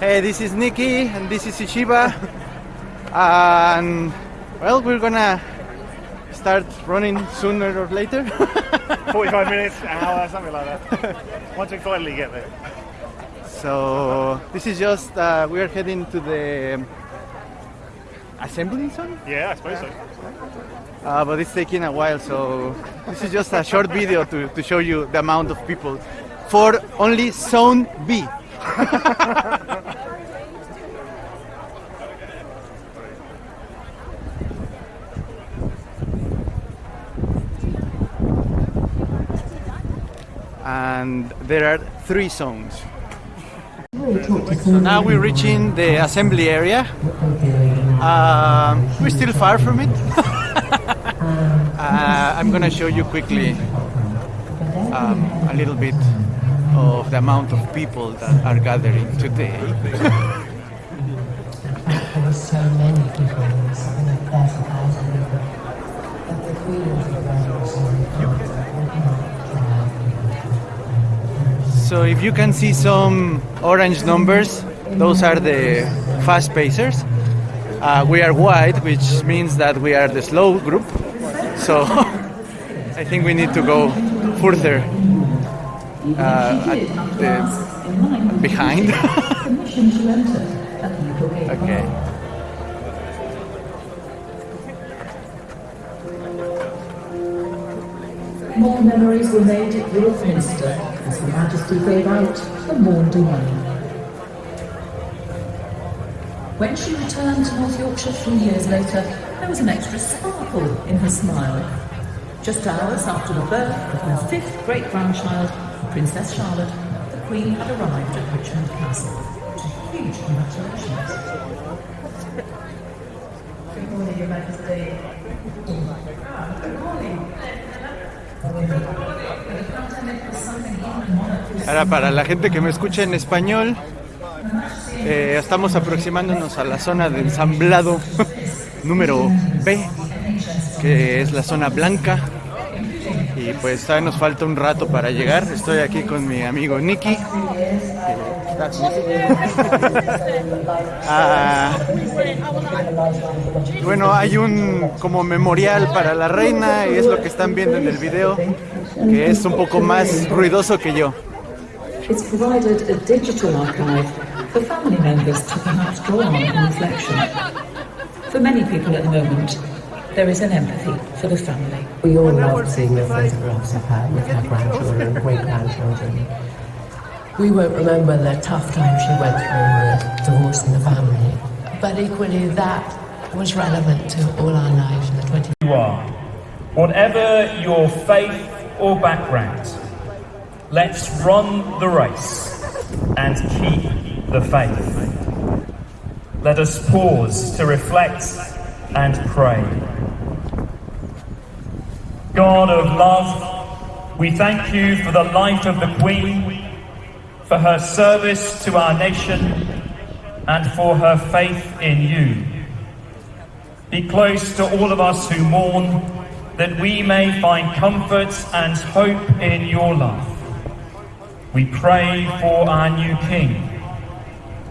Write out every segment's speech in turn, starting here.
Hey, this is Nikki and this is Ishiba. and well, we're gonna start running sooner or later. 45 minutes, an hour, something like that. Once we finally get there. so this is just uh, we are heading to the assembly zone, Yeah, I suppose so. uh, but it's taking a while. So this is just a short video to, to show you the amount of people for only zone B. and there are three zones. So now we're reaching the assembly area. Um, we're still far from it. uh, I'm gonna show you quickly um, a little bit of the amount of people that are gathering today. So if you can see some orange numbers, those are the fast pacers. Uh, we are white, which means that we are the slow group. So I think we need to go further uh, behind. okay. More memories were made at York Minster as Her Majesty gave out the Maundy money. When she returned to North Yorkshire three years later, there was an extra sparkle in her smile. Just hours after the birth of her fifth great-grandchild, Princess Charlotte, the Queen had arrived at Richmond Castle. Huge congratulations. Good morning, Your Majesty. Good morning. Ahora, para la gente que me escucha en español, eh, estamos aproximándonos a la zona de ensamblado número B, que es la zona blanca. Y pues todavía nos falta un rato para llegar. Estoy aquí con mi amigo Nicky. Ah, bueno, hay un como memorial para la reina y es lo que están viendo en el video, que es un poco más ruidoso que yo. It's provided a digital archive for family members to perhaps draw on in reflection. For many people at the moment, there is an empathy for the family. We all love seeing the photographs of her with her grandchildren great-grandchildren. We won't remember the tough time she went through with divorce in the family, but equally that was relevant to all our lives in the 20 you are, whatever your faith or background, let's run the race and keep the faith. Let us pause to reflect and pray. God of love, we thank you for the life of the Queen, for her service to our nation, and for her faith in you. Be close to all of us who mourn, that we may find comfort and hope in your love. We pray for our new King.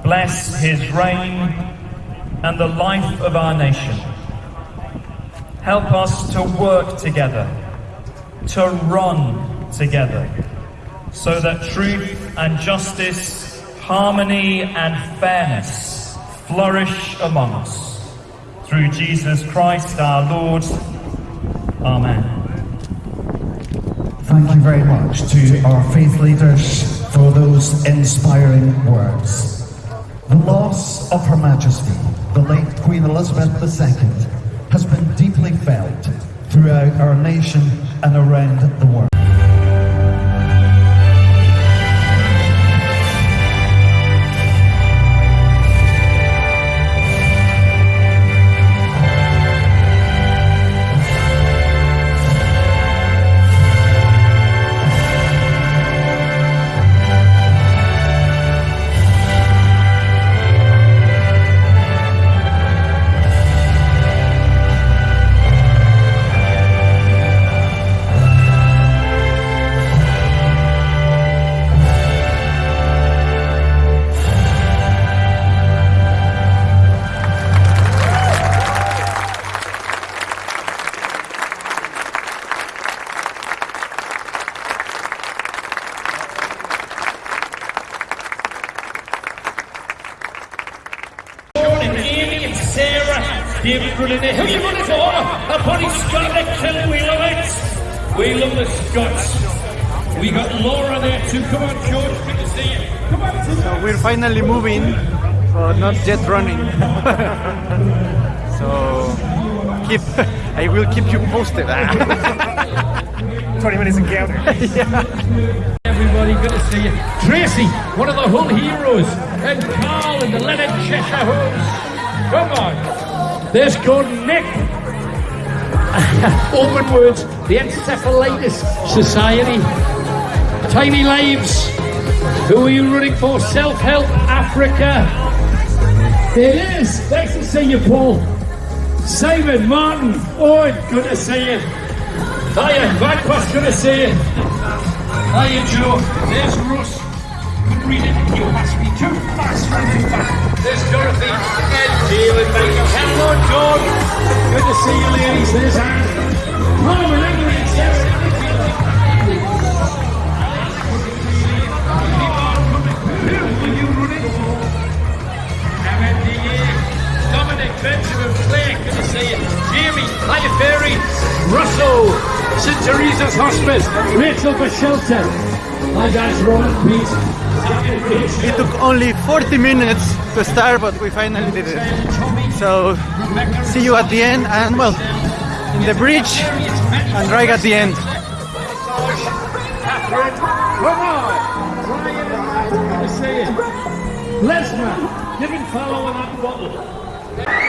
Bless his reign and the life of our nation. Help us to work together, to run together, so that truth and justice, harmony and fairness flourish among us. Through Jesus Christ our Lord. Amen. Thank you very much to our faith leaders for those inspiring words. The loss of Her Majesty, the late Queen Elizabeth II, has been deeply felt throughout our nation and around the world. Love the We got Laura there too. Come on, George. Good to see you. Come on, Tim. So we're finally moving, but not yet running. so keep, I will keep you posted. Ah. 20 minutes encounter. Everybody, good to see you. Tracy, one of the Hull heroes, and Carl and the Leonard Cheshire Hulls. Come on. There's Gordon Nick. Open words, the Encephalitis Society. Tiny Lives. Who are you running for? Self Help Africa. It is. Nice to see you, Paul. Simon Martin. Owen, good to see you. Hiya, Vanquist, good to see you. Hiya, Joe. There's Russ. Couldn't read it. You must be too fast, run too fast. There's Dorothy and David Baker. Hello, John. Good to see you, ladies. There's Anne. Norman England, yes. Dominic Benjamin Clay, good to see you. Jamie, Hiya Ferry, Russell, St Teresa's Hospice, Rachel for Shelter. Hi guys, Roland Pete. It took only 40 minutes to start, but we finally did it. So see you at the end, and well, in the bridge, and right at the end. And. Lesnar, give him follow on that bottle.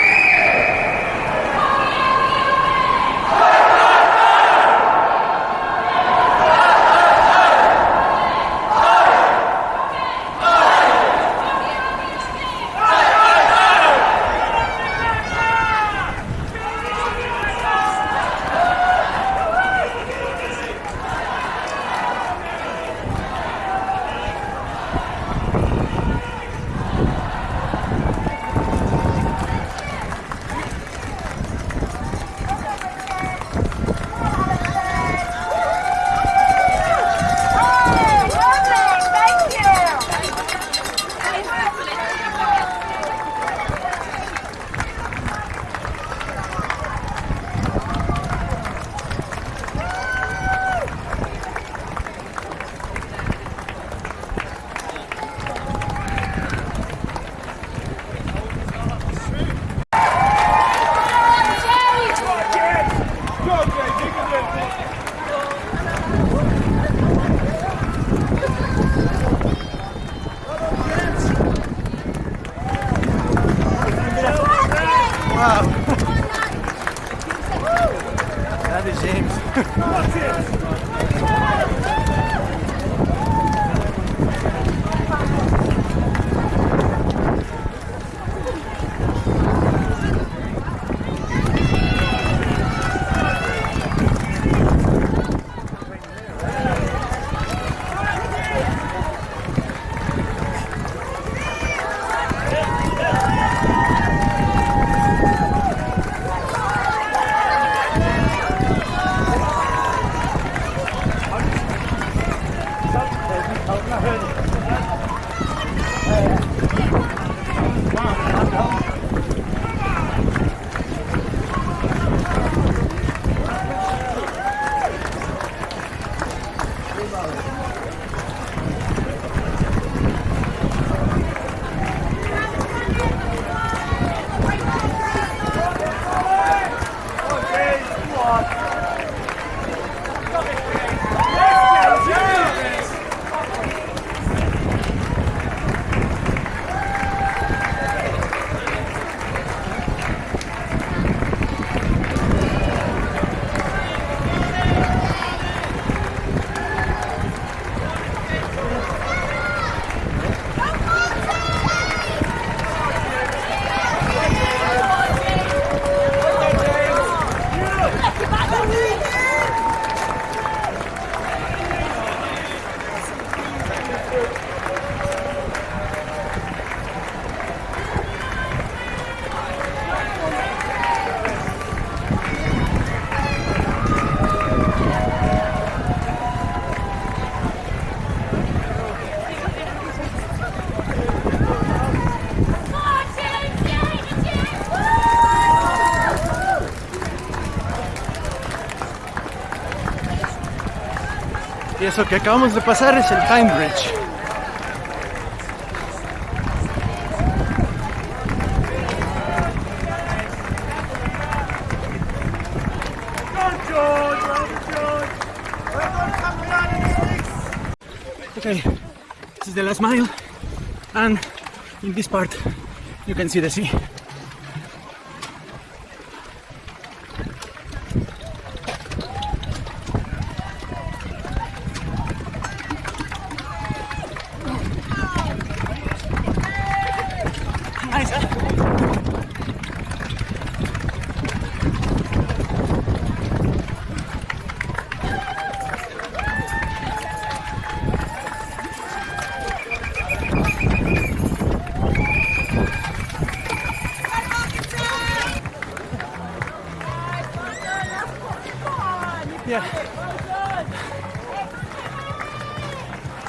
Eso que acabamos de pasar es el Time Bridge. Okay, this is the last mile, and in this part you can see the sea.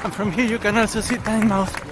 And from here you can also see Tynemouth.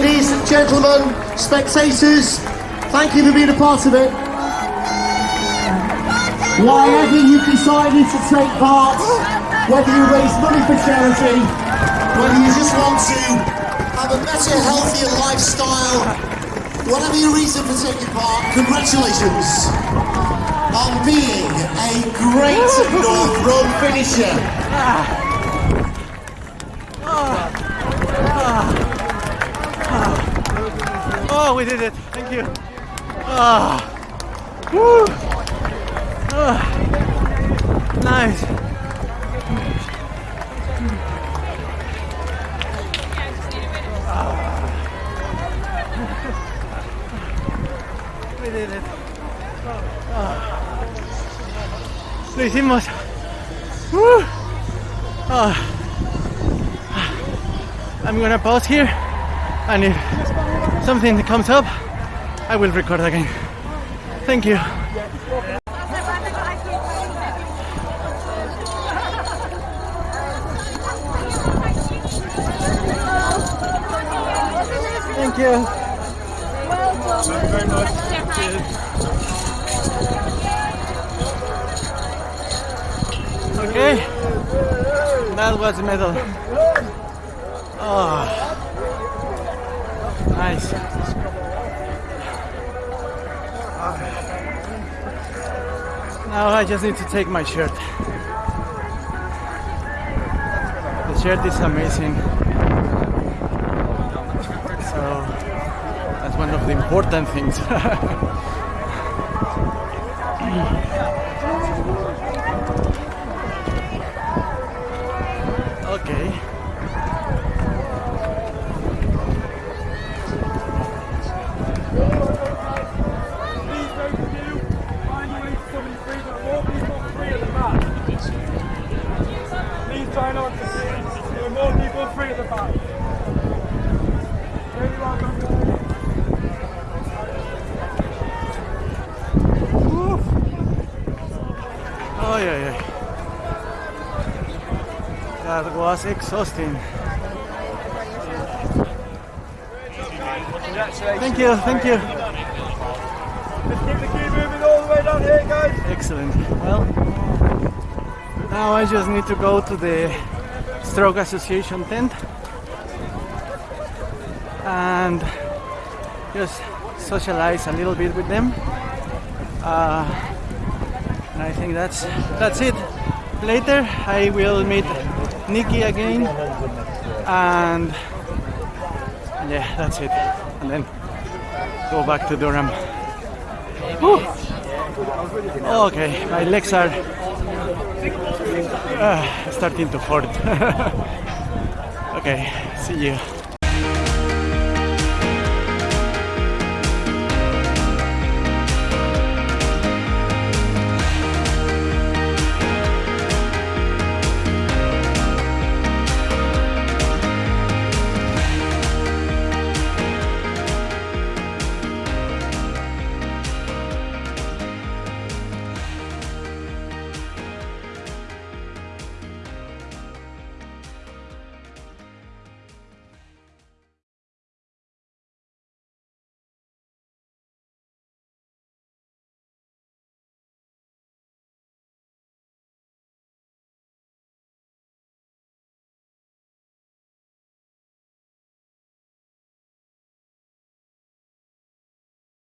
ladies, and gentlemen, spectators. Thank you for being a part of it. Wherever you've decided to take part, whether you raise money for charity, whether you just want to have a better, healthier lifestyle, whatever your reason for taking part, congratulations on being a great North Run finisher. Oh, we did it. Thank you. Ah. Woo. Ah. Nice. We did it. Ah. Lo hicimos. Woo. Ah. I'm gonna pause here and if something that comes up, I will record again. Thank you. Thank you. Thank you very much. Okay. That was a medal. Oh nice. Now I just need to take my shirt. The shirt is amazing. So that's one of the important things. okay. Please try not to see. There are more people free at the back. Really welcome. Oh yeah, yeah. That was exhausting. Thank you, thank you. Let's keep the queue moving all the way down here, guys. Excellent. Well, now I just need to go to the Stroke Association tent and just socialize a little bit with them. Uh, and I think that's that's it. Later, I will meet Nikki again, and yeah, that's it. And then go back to Durham. Whew. Okay, my legs are uh, starting to hurt. okay, see you.